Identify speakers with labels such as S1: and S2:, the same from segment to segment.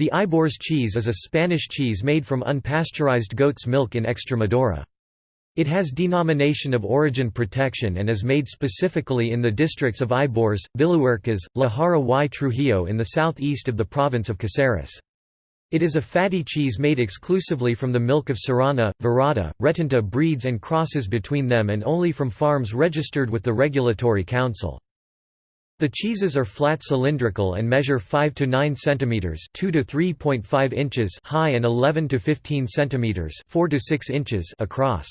S1: The Ibores cheese is a Spanish cheese made from unpasteurized goat's milk in Extremadura. It has denomination of origin protection and is made specifically in the districts of Ibores, Villuercas, La Jara y Trujillo in the southeast of the province of Caceres. It is a fatty cheese made exclusively from the milk of Serrana, Verata, Retinta breeds and crosses between them and only from farms registered with the Regulatory Council. The cheeses are flat cylindrical and measure 5 to 9 centimeters, 2 to 3.5 inches high and 11 to 15 centimeters, 4 to 6 inches across.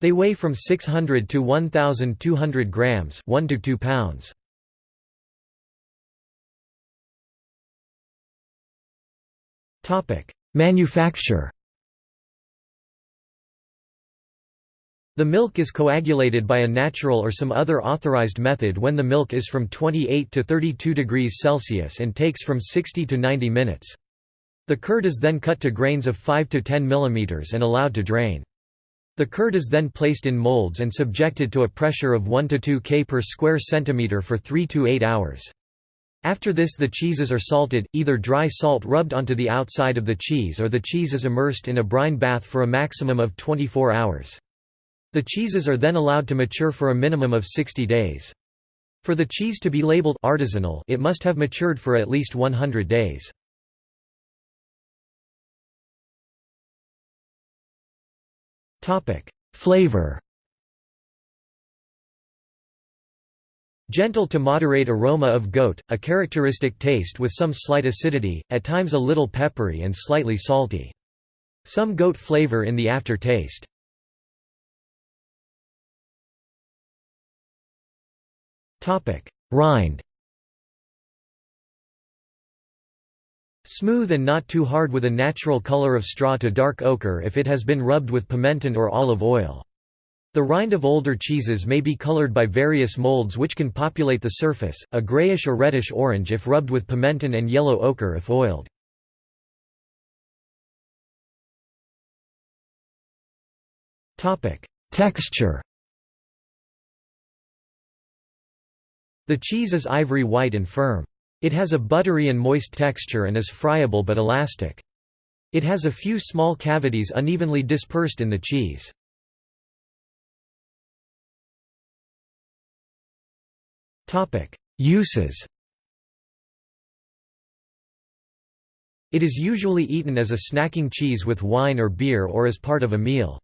S1: They weigh from 600 to 1200 grams, 1 to 2 pounds. Topic: Manufacture The milk is coagulated by a natural or some other authorized method when the milk is from 28 to 32 degrees Celsius and takes from 60 to 90 minutes. The curd is then cut to grains of 5 to 10 mm and allowed to drain. The curd is then placed in molds and subjected to a pressure of 1 to 2 K per square centimeter for 3 to 8 hours. After this the cheeses are salted, either dry salt rubbed onto the outside of the cheese or the cheese is immersed in a brine bath for a maximum of 24 hours. The cheeses are then allowed to mature for a minimum of 60 days. For the cheese to be labeled artisanal it must have matured for at least 100 days. Topic: Flavor Gentle to moderate aroma of goat, a characteristic taste with some slight acidity, at times a little peppery and slightly salty. Some goat flavor in the aftertaste. Rind Smooth and not too hard with a natural color of straw to dark ochre if it has been rubbed with pimenton or olive oil. The rind of older cheeses may be colored by various molds which can populate the surface, a grayish or reddish orange if rubbed with pimenton and yellow ochre if oiled. Texture The cheese is ivory white and firm. It has a buttery and moist texture and is friable but elastic. It has a few small cavities unevenly dispersed in the cheese. Uses It is usually eaten as a snacking cheese with wine or beer or as part of a meal.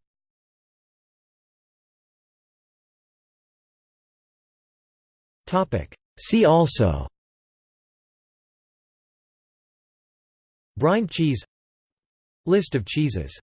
S1: See also. Brine cheese. List of cheeses